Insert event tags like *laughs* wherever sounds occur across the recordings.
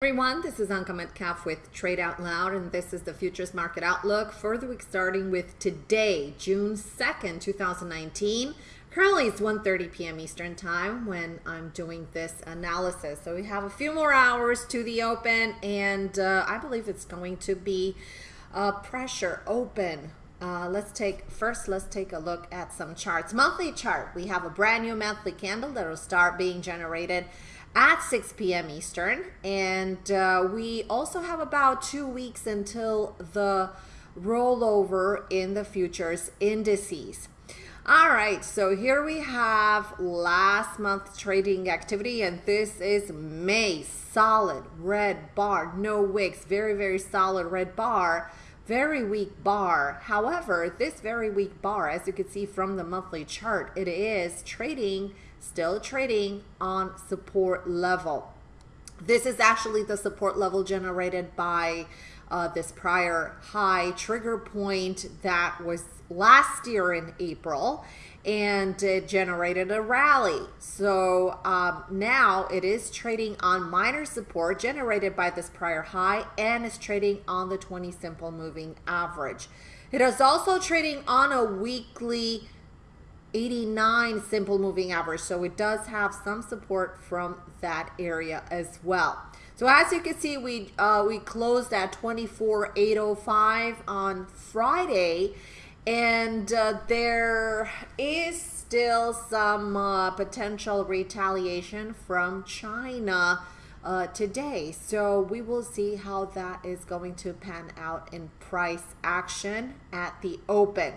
everyone, this is Anka Metcalf with Trade Out Loud, and this is the Futures Market Outlook for the week starting with today, June 2nd, 2019. Currently, it's 1.30 p.m. Eastern Time when I'm doing this analysis. So we have a few more hours to the open, and uh, I believe it's going to be a pressure open. Uh, let's take, first, let's take a look at some charts. Monthly chart, we have a brand new monthly candle that will start being generated at 6 p.m. Eastern. And uh, we also have about two weeks until the rollover in the futures indices. All right, so here we have last month trading activity, and this is May. Solid red bar, no wicks, very, very solid red bar, very weak bar. However, this very weak bar, as you can see from the monthly chart, it is trading still trading on support level. This is actually the support level generated by uh, this prior high trigger point that was last year in April and it generated a rally. So um, now it is trading on minor support generated by this prior high and is trading on the 20 simple moving average. It is also trading on a weekly 89 simple moving average. So it does have some support from that area as well. So as you can see, we uh, we closed at 24,805 on Friday, and uh, there is still some uh, potential retaliation from China uh, today. So we will see how that is going to pan out in price action at the open.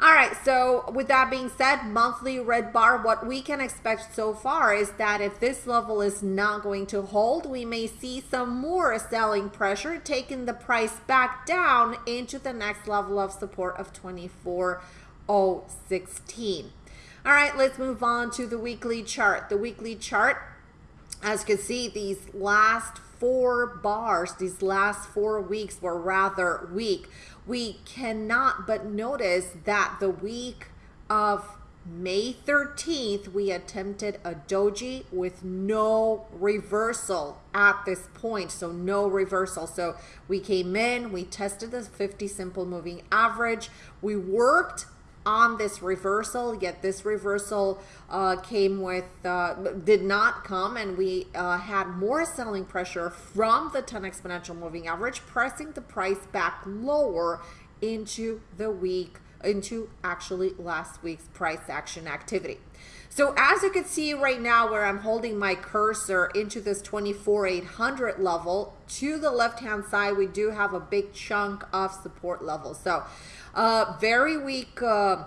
All right, so with that being said, monthly red bar, what we can expect so far is that if this level is not going to hold, we may see some more selling pressure, taking the price back down into the next level of support of 24,016. All right, let's move on to the weekly chart. The weekly chart, as you can see, these last four bars, these last four weeks were rather weak we cannot but notice that the week of May 13th, we attempted a doji with no reversal at this point. So no reversal. So we came in, we tested the 50 simple moving average. We worked on this reversal, yet this reversal uh, came with, uh, did not come, and we uh, had more selling pressure from the 10 exponential moving average, pressing the price back lower into the week, into actually last week's price action activity. So as you can see right now where I'm holding my cursor into this 24,800 level, to the left-hand side, we do have a big chunk of support level. So uh, very weak uh,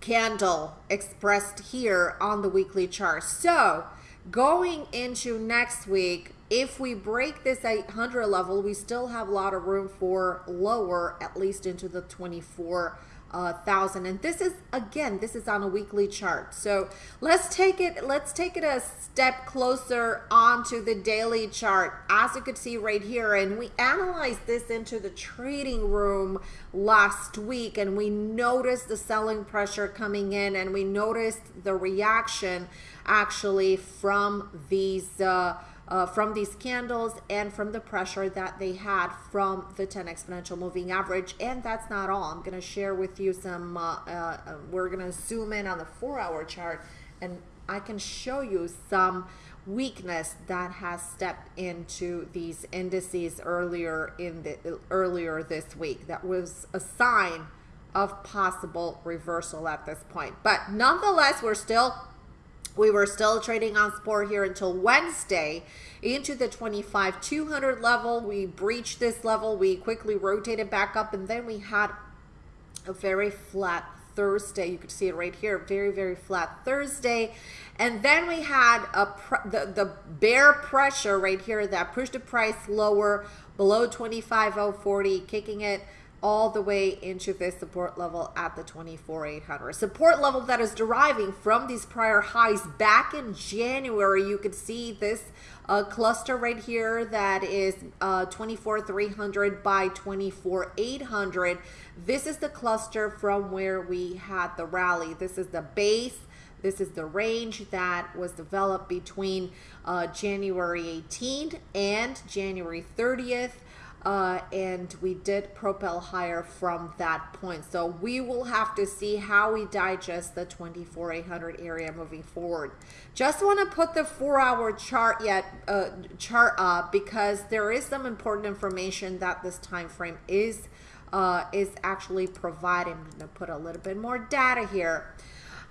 candle expressed here on the weekly chart. So going into next week, if we break this 800 level, we still have a lot of room for lower, at least into the 24 uh, thousand. And this is again this is on a weekly chart. So let's take it let's take it a step closer onto the daily chart. As you could see right here and we analyzed this into the trading room last week and we noticed the selling pressure coming in and we noticed the reaction actually from these uh, uh, from these candles and from the pressure that they had from the 10 exponential moving average. And that's not all. I'm going to share with you some, uh, uh, we're going to zoom in on the four hour chart and I can show you some weakness that has stepped into these indices earlier in the earlier this week. That was a sign of possible reversal at this point. But nonetheless, we're still we were still trading on support here until Wednesday into the 25 200 level. We breached this level. We quickly rotated back up and then we had a very flat Thursday. You could see it right here. Very, very flat Thursday. And then we had a the, the bear pressure right here that pushed the price lower below 25.040, kicking it all the way into this support level at the 24,800. Support level that is deriving from these prior highs back in January. You could see this uh, cluster right here that is uh, 24,300 by 24,800. This is the cluster from where we had the rally. This is the base This is the range that was developed between uh, January 18th and January 30th. Uh, and we did propel higher from that point. So we will have to see how we digest the 24,800 area moving forward. Just want to put the four-hour chart yet uh, chart up because there is some important information that this time frame is uh, is actually providing. I'm going to put a little bit more data here.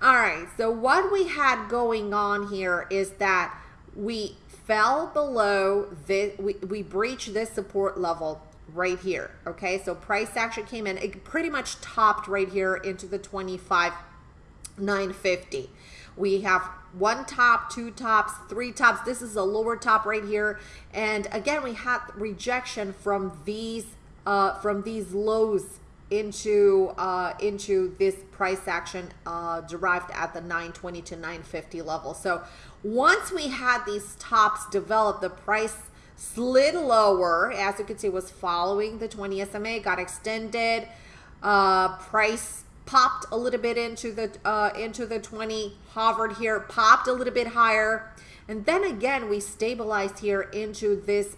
All right, so what we had going on here is that we fell below this, we, we breached this support level right here. Okay, so price action came in, it pretty much topped right here into the 25 950. We have one top, two tops, three tops. This is a lower top right here. And again, we had rejection from these uh, from these lows into uh, into this price action uh, derived at the 920 to 950 level. So once we had these tops develop, the price slid lower. As you can see, was following the 20 SMA, got extended. Uh, price popped a little bit into the uh, into the 20, hovered here, popped a little bit higher. And then again, we stabilized here into this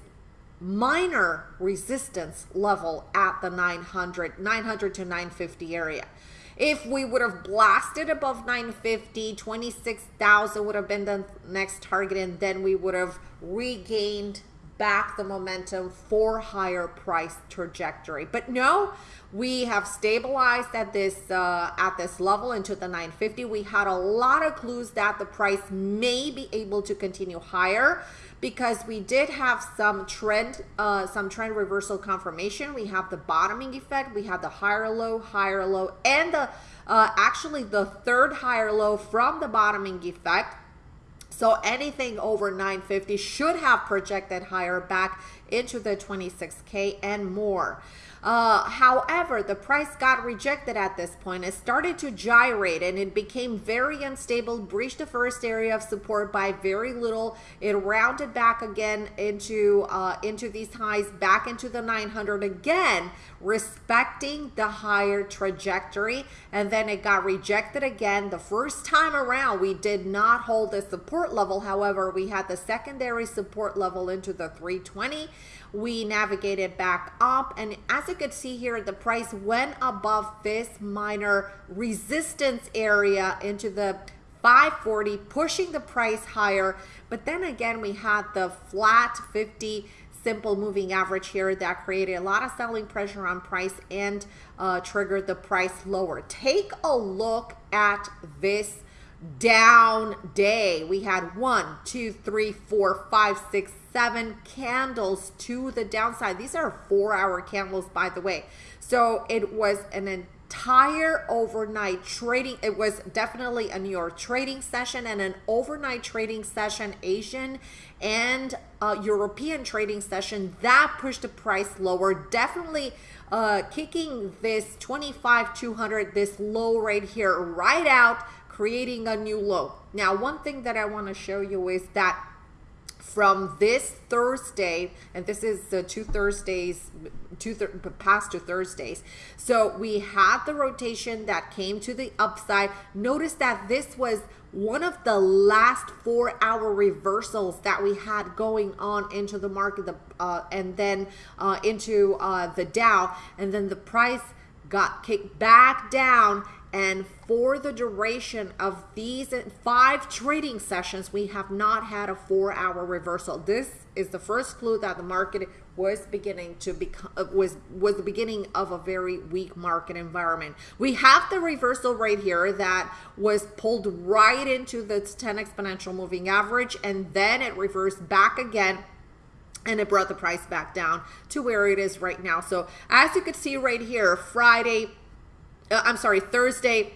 minor resistance level at the 900, 900 to 950 area. If we would have blasted above 950, 26,000 would have been the next target, and then we would have regained back the momentum for higher price trajectory. But no, we have stabilized at this uh, at this level into the 950. We had a lot of clues that the price may be able to continue higher because we did have some trend uh, some trend reversal confirmation. We have the bottoming effect. We have the higher low, higher low, and the uh, actually the third higher low from the bottoming effect. So anything over 950 should have projected higher back into the 26K and more. Uh, however, the price got rejected at this point. It started to gyrate and it became very unstable, breached the first area of support by very little. It rounded back again into, uh, into these highs, back into the 900 again, respecting the higher trajectory. And then it got rejected again. The first time around, we did not hold the support level. However, we had the secondary support level into the 320 we navigated back up. And as you could see here the price went above this minor resistance area into the 540 pushing the price higher. But then again we had the flat 50 simple moving average here that created a lot of selling pressure on price and uh, triggered the price lower. Take a look at this down day. We had one, two, three, four, five, six, seven candles to the downside. These are four hour candles, by the way. So it was an entire overnight trading. It was definitely a New York trading session and an overnight trading session, Asian and uh, European trading session that pushed the price lower. Definitely uh, kicking this 25 200, this low right here, right out creating a new low. Now, one thing that I want to show you is that from this Thursday, and this is the two Thursdays, two th past two Thursdays. So we had the rotation that came to the upside. Notice that this was one of the last four hour reversals that we had going on into the market, the, uh, and then uh, into uh, the Dow, and then the price got kicked back down and for the duration of these five trading sessions, we have not had a four hour reversal. This is the first clue that the market was beginning to become uh, was was the beginning of a very weak market environment. We have the reversal right here that was pulled right into the 10 exponential moving average and then it reversed back again and it brought the price back down to where it is right now. So as you can see right here, Friday, I'm sorry, Thursday,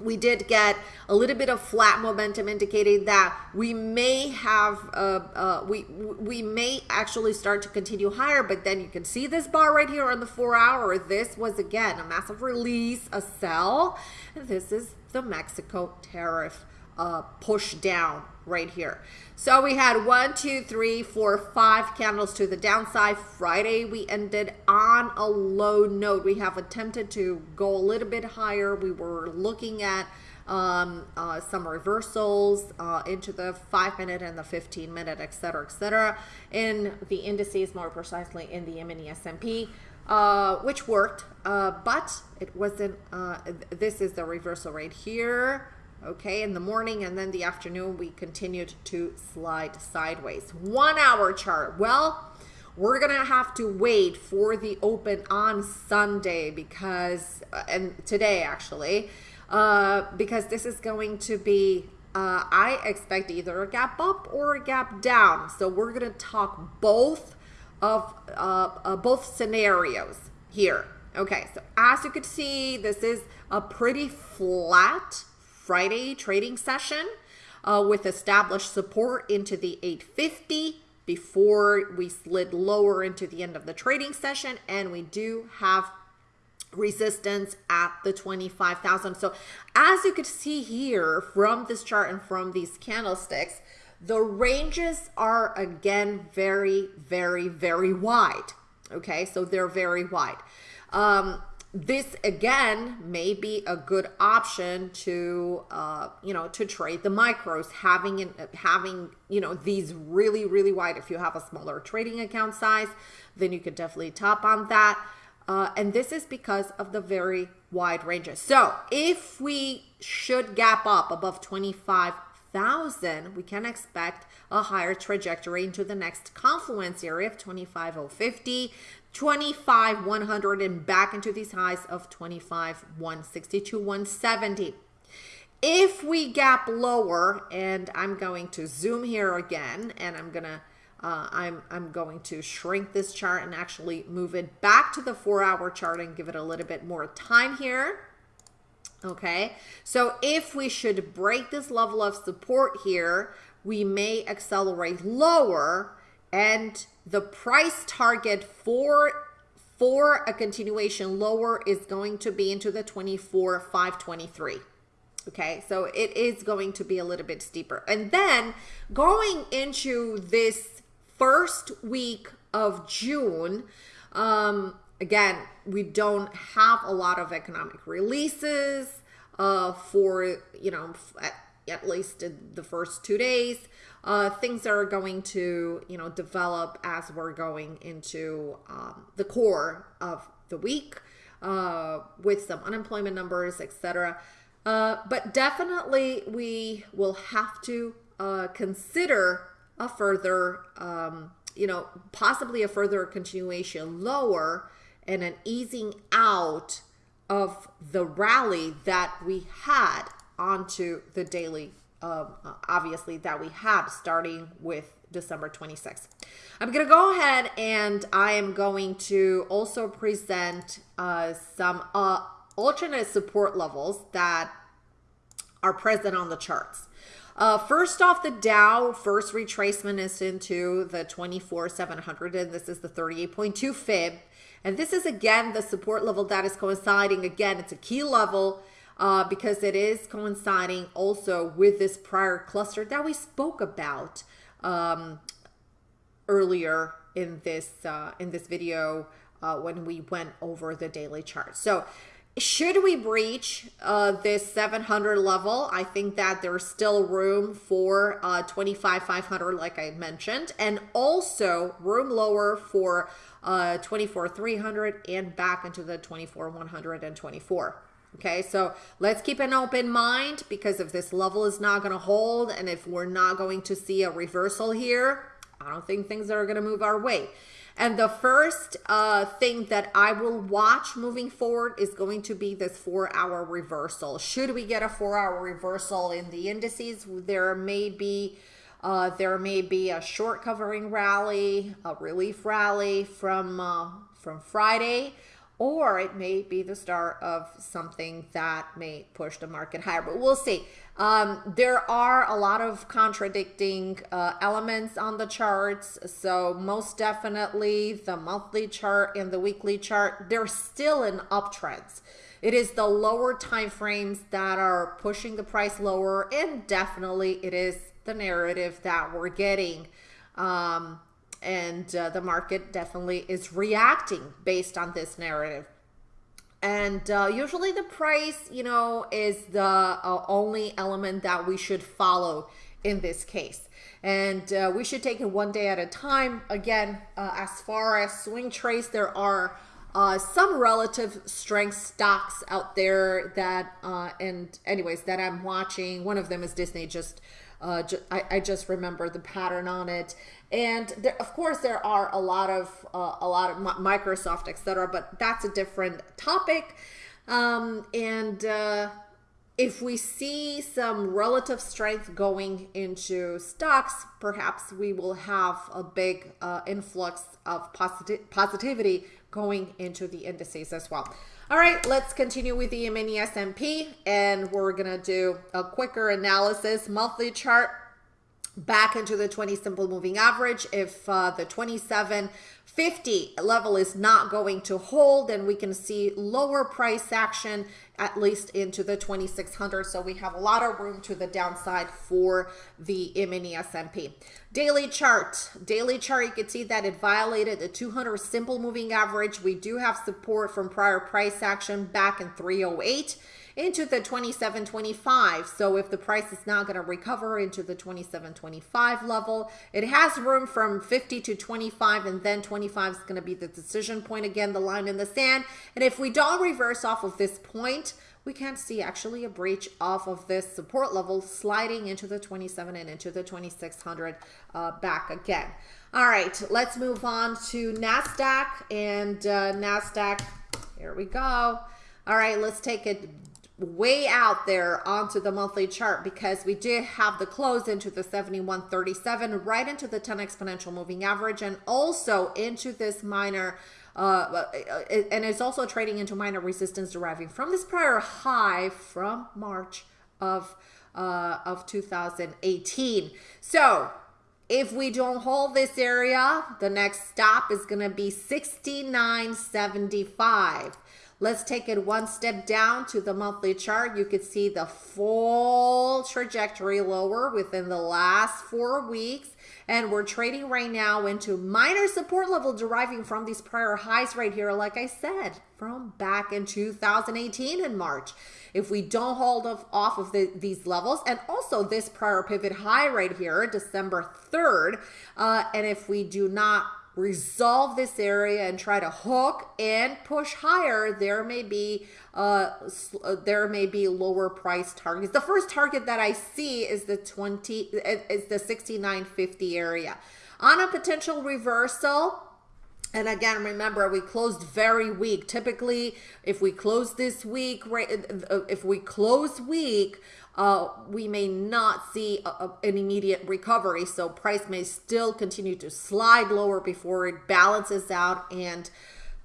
we did get a little bit of flat momentum indicating that we may have uh, uh, we we may actually start to continue higher but then you can see this bar right here on the four hour. This was again a massive release a sell. This is the Mexico tariff uh, push down right here. So we had one, two, three, four, five candles to the downside. Friday, we ended on a low note. We have attempted to go a little bit higher. We were looking at um, uh, some reversals uh, into the five minute and the 15 minute, et cetera, et cetera. In the indices, more precisely in the mini S&P, uh, which worked, uh, but it wasn't, uh, this is the reversal right here. Okay, in the morning and then the afternoon, we continued to slide sideways. One hour chart. Well, we're gonna have to wait for the open on Sunday because, uh, and today actually, uh, because this is going to be, uh, I expect either a gap up or a gap down. So we're gonna talk both of uh, uh, both scenarios here. Okay, so as you can see, this is a pretty flat Friday trading session uh, with established support into the 850 before we slid lower into the end of the trading session and we do have resistance at the 25,000. So as you could see here from this chart and from these candlesticks, the ranges are again very, very, very wide. Okay, so they're very wide. Um, this again may be a good option to uh, you know to trade the micros having an, having you know these really really wide. If you have a smaller trading account size then you could definitely top on that. Uh, and this is because of the very wide ranges. So if we should gap up above 25,000 we can expect a higher trajectory into the next confluence area of 25,050 25 100 and back into these highs of 25 162 170 if we gap lower and i'm going to zoom here again and i'm gonna uh, I'm, I'm going to shrink this chart and actually move it back to the four hour chart and give it a little bit more time here. Okay, so if we should break this level of support here, we may accelerate lower and the price target for for a continuation lower is going to be into the 24 523 okay so it is going to be a little bit steeper. And then going into this first week of june um again we don't have a lot of economic releases uh for you know at, at least the first two days uh, things are going to you know develop as we're going into um, the core of the week uh, with some unemployment numbers etc uh, but definitely we will have to uh, consider a further um, you know possibly a further continuation lower and an easing out of the rally that we had onto the daily um, obviously that we have starting with December 26th. I'm going to go ahead and I am going to also present uh, some uh, alternate support levels that are present on the charts. Uh, first off, the Dow first retracement is into the 24,700, and this is the 38.2 fib. And this is again the support level that is coinciding. Again, it's a key level uh, because it is coinciding also with this prior cluster that we spoke about um, earlier in this uh, in this video uh, when we went over the daily chart. So should we breach uh, this 700 level, I think that there's still room for uh, 25,500 like I mentioned, and also room lower for uh, 24,300 and back into the 24,124. Okay, so let's keep an open mind because if this level is not going to hold and if we're not going to see a reversal here, I don't think things are going to move our way. And the first uh, thing that I will watch moving forward is going to be this four hour reversal. Should we get a four hour reversal in the indices, there may be uh, there may be a short covering rally, a relief rally from uh, from Friday or it may be the start of something that may push the market higher, but we'll see. Um, there are a lot of contradicting uh, elements on the charts. So most definitely the monthly chart and the weekly chart, they're still in uptrends. It is the lower time frames that are pushing the price lower and definitely it is the narrative that we're getting. Um, and uh, the market definitely is reacting based on this narrative. and uh, usually the price, you know, is the uh, only element that we should follow in this case. And uh, we should take it one day at a time. Again, uh, as far as swing trades, there are uh, some relative strength stocks out there that, and anyways, that I'm watching. One of them is Disney. Just, uh, I, I, just remember the pattern on it. And there, of course, there are a lot of uh, a lot of Microsoft, etc. But that's a different topic. Um, and uh, if we see some relative strength going into stocks, perhaps we will have a big uh, influx of posit positivity going into the indices as well. All right, let's continue with the mini S&P and we're to do a quicker analysis monthly chart back into the 20 simple moving average. If uh, the 2750 level is not going to hold, then we can see lower price action at least into the 2600. So we have a lot of room to the downside for the mini S&P. Daily chart. Daily chart, you can see that it violated the 200 simple moving average. We do have support from prior price action back in 308 into the 27.25. So if the price is not going to recover into the 27.25 level, it has room from 50 to 25 and then 25 is going to be the decision point again, the line in the sand. And if we don't reverse off of this point, we can see actually a breach off of this support level sliding into the 27 and into the 2600 uh, back again. All right, let's move on to NASDAQ and uh, NASDAQ. Here we go. All right, let's take it way out there onto the monthly chart because we did have the close into the 7137 right into the 10 exponential moving average and also into this minor uh, uh, and it's also trading into minor resistance deriving from this prior high from March of uh, of 2018 so if we don't hold this area the next stop is going to be 6975 Let's take it one step down to the monthly chart. You could see the full trajectory lower within the last four weeks. And we're trading right now into minor support level deriving from these prior highs right here, like I said, from back in 2018 in March. If we don't hold off, of the, these levels, and also this prior pivot high right here, December 3rd, uh, and if we do not resolve this area and try to hook and push higher, there may be uh, uh, there may be lower price targets. The first target that I see is the 20 is the 69.50 area. On a potential reversal, and again, remember, we closed very weak. Typically, if we close this week, right, uh, if we close weak, uh, we may not see a, a, an immediate recovery. So price may still continue to slide lower before it balances out and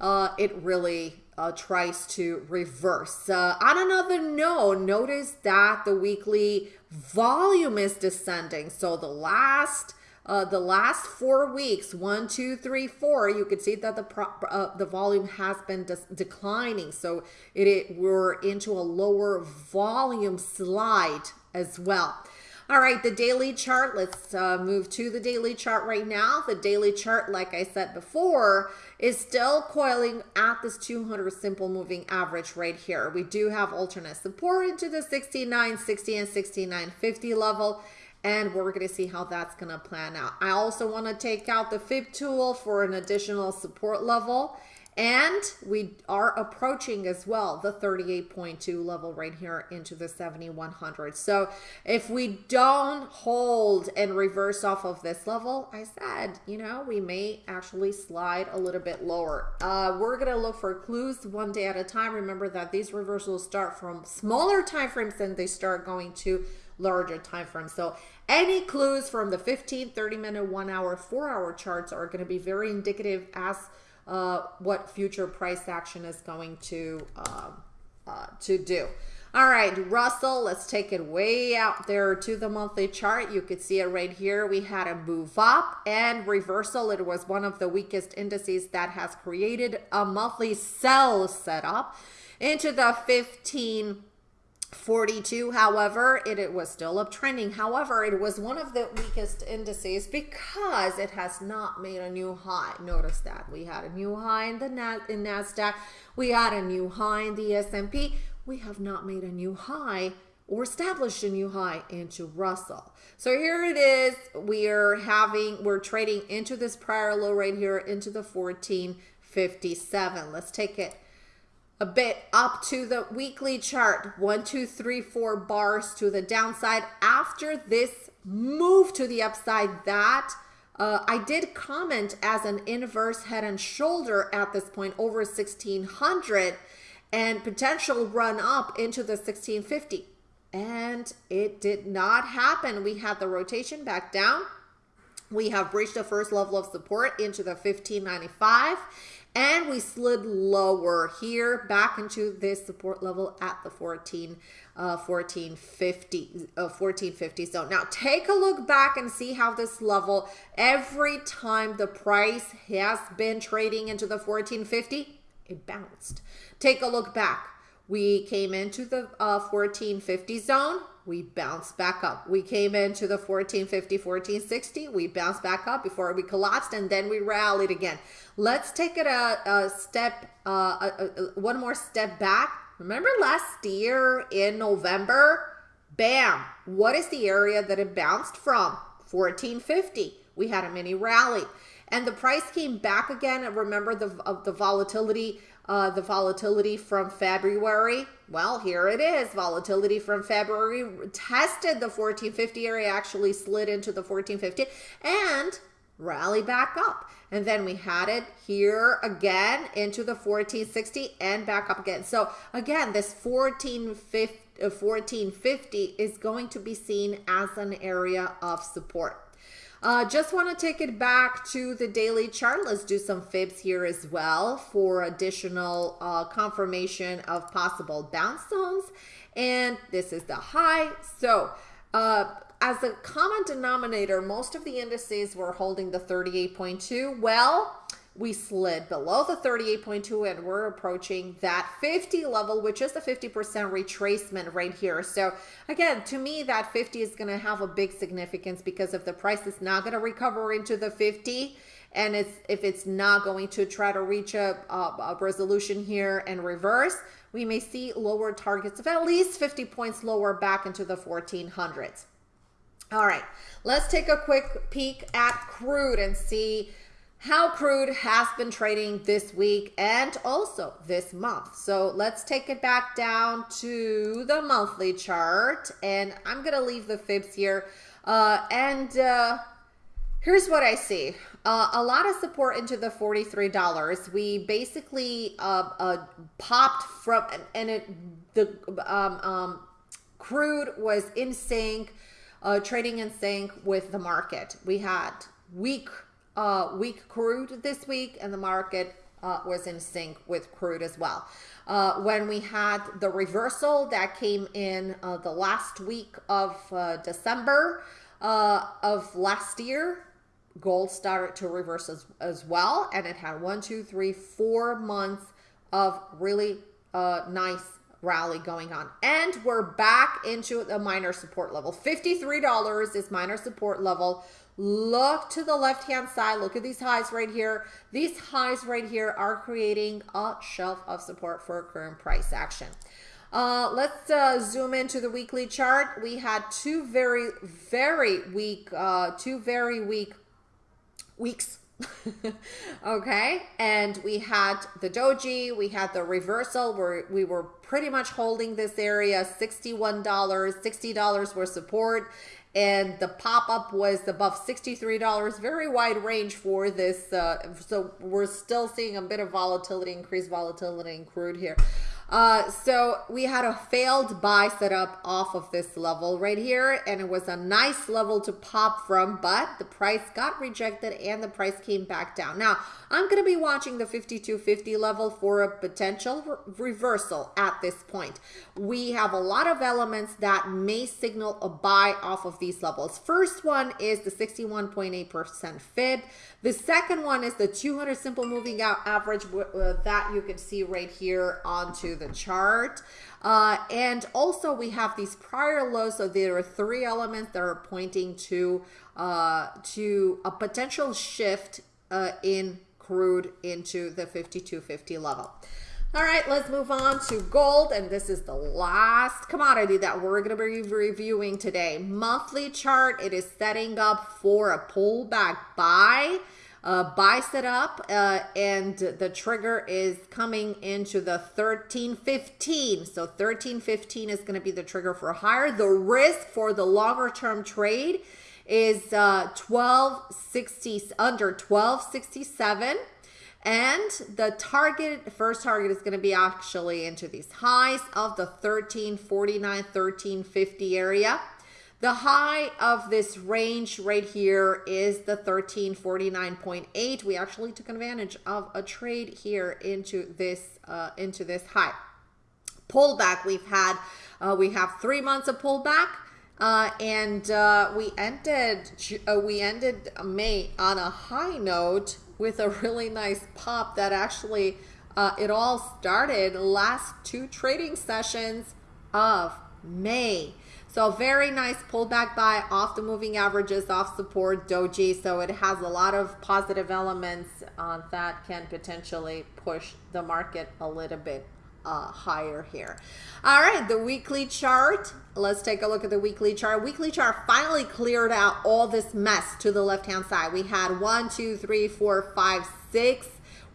uh, it really uh, tries to reverse. Uh, on another note, notice that the weekly volume is descending. So the last uh, the last four weeks, one, two, three, four, you can see that the uh, the volume has been declining. So it, it we're into a lower volume slide as well. All right, the daily chart, let's uh, move to the daily chart right now. The daily chart, like I said before, is still coiling at this 200 simple moving average right here. We do have alternate support into the 69, 60, and 69.50 level and we're going to see how that's going to plan out. I also want to take out the fib tool for an additional support level. And we are approaching as well the 38.2 level right here into the 7100. So if we don't hold and reverse off of this level, I said, you know, we may actually slide a little bit lower. Uh, we're going to look for clues one day at a time. Remember that these reversals start from smaller time frames and they start going to larger time frames. So any clues from the 15, 30 minute, one hour, four hour charts are going to be very indicative as uh, what future price action is going to uh, uh, to do. All right, Russell, let's take it way out there to the monthly chart. You could see it right here. We had a move up and reversal. It was one of the weakest indices that has created a monthly sell setup into the 15 42 however it, it was still uptrending however it was one of the weakest indices because it has not made a new high. Notice that. We had a new high in the in nasdaq. We had a new high in the s&p we have not made a new high or established a new high into russell. So here it is. We are having we're trading into this prior low right here into the 1457 let's take it a bit up to the weekly chart. One, two, three, four bars to the downside. After this move to the upside, that uh, I did comment as an inverse head and shoulder at this point over 1600 and potential run up into the 1650. And it did not happen. We had the rotation back down. We have reached the first level of support into the 1595 and we slid lower here back into this support level at the 14 uh 1450 uh 1450 zone now take a look back and see how this level every time the price has been trading into the 1450 it bounced. Take a look back. We came into the uh, 1450 zone we bounced back up. We came into the 1450, 1460. We bounced back up before we collapsed and then we rallied again. Let's take it a, a step, uh, a, a, one more step back. Remember last year in November? Bam! What is the area that it bounced from? 1450. We had a mini rally and the price came back again. And remember the of the volatility uh, the volatility from February. Well, here it is. Volatility from February tested the 1450 area, actually slid into the 1450 and rally back up. And then we had it here again into the 1460 and back up again. So again, this 1450, 1450 uh, is going to be seen as an area of support. Uh, just want to take it back to the daily chart. Let's do some fibs here as well for additional uh, confirmation of possible bounce zones. And this is the high. So uh, as a common denominator, most of the indices were holding the 38.2. Well, we slid below the 38.2 and we're approaching that 50 level, which is the 50% retracement right here. So again, to me, that 50 is going to have a big significance because if the price is not going to recover into the 50, and it's if it's not going to try to reach a, a, a resolution here and reverse, we may see lower targets of at least 50 points lower back into the 1400s. All right, let's take a quick peek at crude and see how crude has been trading this week and also this month. So let's take it back down to the monthly chart and I'm going to leave the fibs here. Uh, and uh, here's what I see. Uh, a lot of support into the $43. We basically uh, uh, popped from, and it, the um, um, crude was in sync, uh, trading in sync with the market. We had weak uh, weak crude this week, and the market uh, was in sync with crude as well. Uh, when we had the reversal that came in uh, the last week of uh, December uh, of last year, gold started to reverse as, as well, and it had one, two, three, four months of really nice rally going on. And we're back into the minor support level. $53 is minor support level. Look to the left-hand side. Look at these highs right here. These highs right here are creating a shelf of support for current price action. Uh, let's uh, zoom into the weekly chart. We had two very, very weak, uh, two very weak weeks. *laughs* okay, and we had the doji, we had the reversal where we were pretty much holding this area, $61, $60 were support, and the pop-up was above $63 very wide range for this uh, so we're still seeing a bit of volatility increased volatility in crude here uh, so we had a failed buy setup off of this level right here, and it was a nice level to pop from, but the price got rejected and the price came back down. Now, I'm going to be watching the 5250 level for a potential re reversal at this point. We have a lot of elements that may signal a buy off of these levels. First one is the 61.8% fib. The second one is the 200 simple moving out average uh, that you can see right here onto the the chart. Uh, and also we have these prior lows. So there are three elements that are pointing to uh, to a potential shift uh, in crude into the 5250 level. All right, let's move on to gold. And this is the last commodity that we're going to be reviewing today. Monthly chart, it is setting up for a pullback buy. Uh, buy set up uh, and the trigger is coming into the 1315 so 1315 is going to be the trigger for higher the risk for the longer term trade is uh 1260 under 1267 and the target, first target is going to be actually into these highs of the 1349, 1350 area. The high of this range right here is the 1349.8. We actually took advantage of a trade here into this uh, into this high. Pullback we've had, uh, we have three months of pullback. Uh, and uh, we ended uh, we ended May on a high note with a really nice pop that actually uh, it all started last two trading sessions of May. So very nice pullback buy off the moving averages, off support doji. So it has a lot of positive elements uh, that can potentially push the market a little bit uh, higher here. All right, the weekly chart. Let's take a look at the weekly chart. Weekly chart finally cleared out all this mess to the left-hand side. We had one, two, three, four, five, six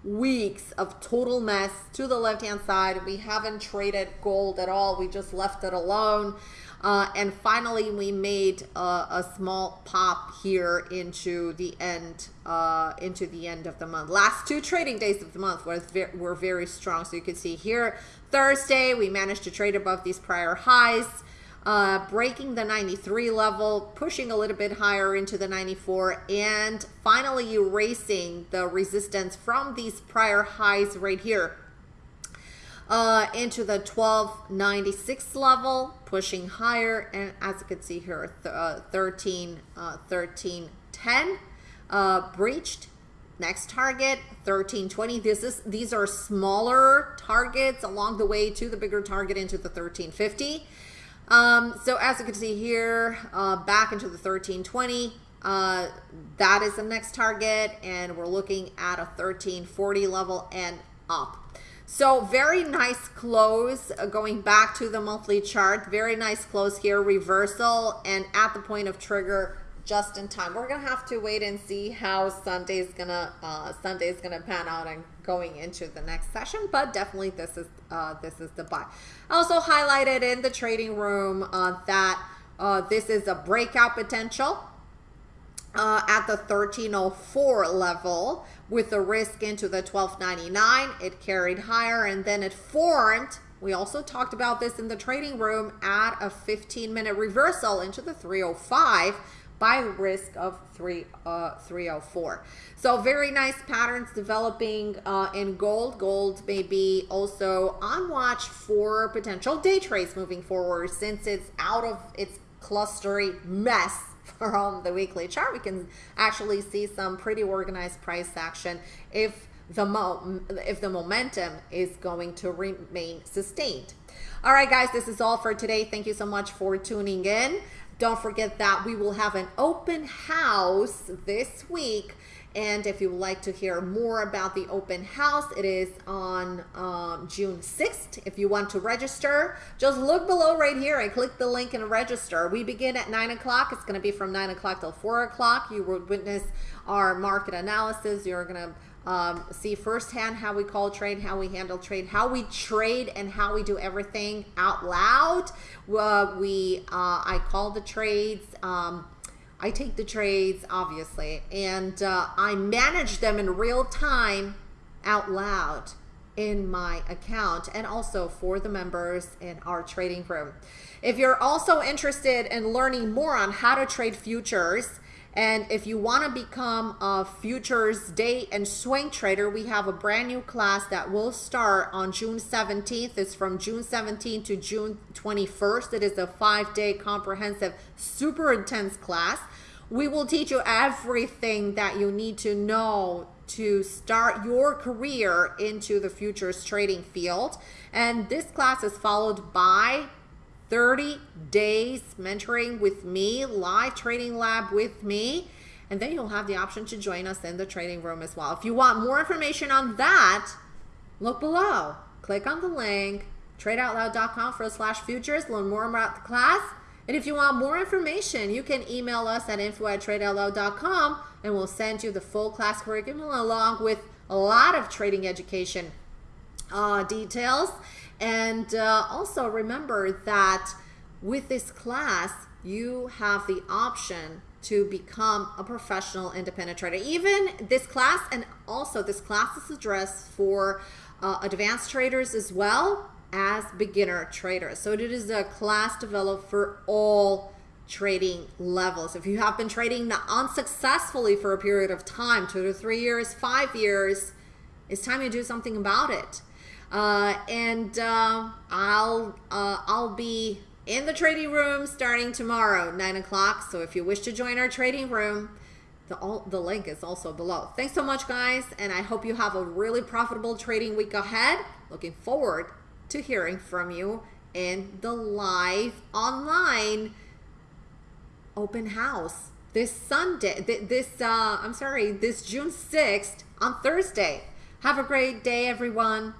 weeks of total mess to the left-hand side. We haven't traded gold at all. We just left it alone. Uh, and finally, we made a, a, small pop here into the end, uh, into the end of the month. Last two trading days of the month were, were very strong. So you can see here, Thursday, we managed to trade above these prior highs. Uh, breaking the 93 level, pushing a little bit higher into the 94, and finally erasing the resistance from these prior highs right here uh, into the 1296 level, pushing higher. And as you can see here, th uh, 13, uh, 1310 uh, breached. Next target, 1320. This is these are smaller targets along the way to the bigger target into the 1350. Um, so as you can see here, uh, back into the 1320. Uh, that is the next target, and we're looking at a 1340 level and up. So very nice close uh, going back to the monthly chart. Very nice close here, reversal and at the point of trigger just in time. We're gonna have to wait and see how Sunday's gonna uh, Sunday's gonna pan out and going into the next session. But definitely this is uh, this is the buy. I also highlighted in the trading room uh, that uh, this is a breakout potential uh, at the 1304 level with the risk into the 1299 it carried higher and then it formed we also talked about this in the trading room at a 15 minute reversal into the 305 by risk of 3 uh, 304 so very nice patterns developing uh, in gold. Gold may be also on watch for potential day trades moving forward since it's out of its clustery mess *laughs* from the weekly chart, we can actually see some pretty organized price action if the mo if the momentum is going to remain sustained. All right, guys, this is all for today. Thank you so much for tuning in. Don't forget that we will have an open house this week and if you would like to hear more about the open house, it is on um, June 6th. If you want to register, just look below right here and click the link and register. We begin at 9 o'clock. It's going to be from 9 o'clock till 4 o'clock. You will witness our market analysis. You're going to um, see firsthand how we call trade, how we handle trade, how we trade, and how we do everything out loud. Uh, we, uh, I call the trades. Um, I take the trades, obviously, and uh, I manage them in real time out loud in my account and also for the members in our trading room. If you're also interested in learning more on how to trade futures, and if you want to become a futures day and swing trader, we have a brand new class that will start on June 17th. It's from June 17th to June 21st. It is a five day comprehensive, super intense class. We will teach you everything that you need to know to start your career into the futures trading field. And this class is followed by 30 days mentoring with me, live trading lab with me. And then you'll have the option to join us in the trading room as well. If you want more information on that, look below. Click on the link, tradeoutloud.com forward slash futures, learn more about the class. And if you want more information, you can email us at info at tradeoutloud.com and we'll send you the full class curriculum along with a lot of trading education uh, details. And uh, also remember that with this class, you have the option to become a professional independent trader. Even this class, and also this class is addressed for uh, advanced traders as well as beginner traders. So it is a class developed for all trading levels. If you have been trading unsuccessfully for a period of time, two to three years, five years, it's time to do something about it. Uh, and uh, I'll uh, I'll be in the trading room starting tomorrow, nine o'clock. So if you wish to join our trading room, the all, the link is also below. Thanks so much, guys, and I hope you have a really profitable trading week ahead. Looking forward to hearing from you in the live online open house this Sunday, this, uh, I'm sorry, this June 6th on Thursday. Have a great day, everyone.